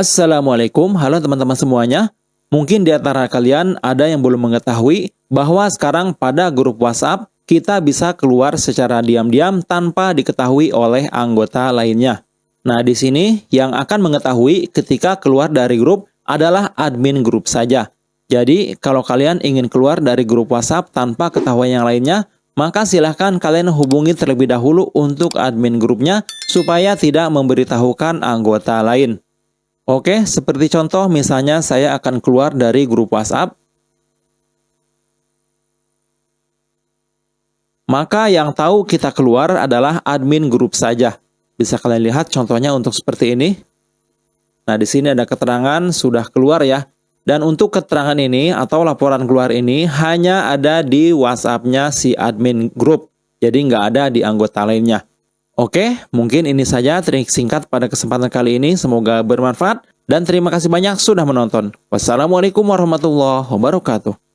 Assalamualaikum, halo teman-teman semuanya. Mungkin di antara kalian ada yang belum mengetahui bahwa sekarang pada grup WhatsApp kita bisa keluar secara diam-diam tanpa diketahui oleh anggota lainnya. Nah, di sini yang akan mengetahui ketika keluar dari grup adalah admin grup saja. Jadi, kalau kalian ingin keluar dari grup WhatsApp tanpa ketahuan yang lainnya, maka silahkan kalian hubungi terlebih dahulu untuk admin grupnya supaya tidak memberitahukan anggota lain. Oke, seperti contoh misalnya saya akan keluar dari grup WhatsApp. Maka yang tahu kita keluar adalah admin grup saja. Bisa kalian lihat contohnya untuk seperti ini. Nah, di sini ada keterangan sudah keluar ya. Dan untuk keterangan ini atau laporan keluar ini hanya ada di WhatsApp-nya si admin grup. Jadi nggak ada di anggota lainnya. Oke, mungkin ini saja trik singkat pada kesempatan kali ini. Semoga bermanfaat dan terima kasih banyak sudah menonton. Wassalamualaikum warahmatullahi wabarakatuh.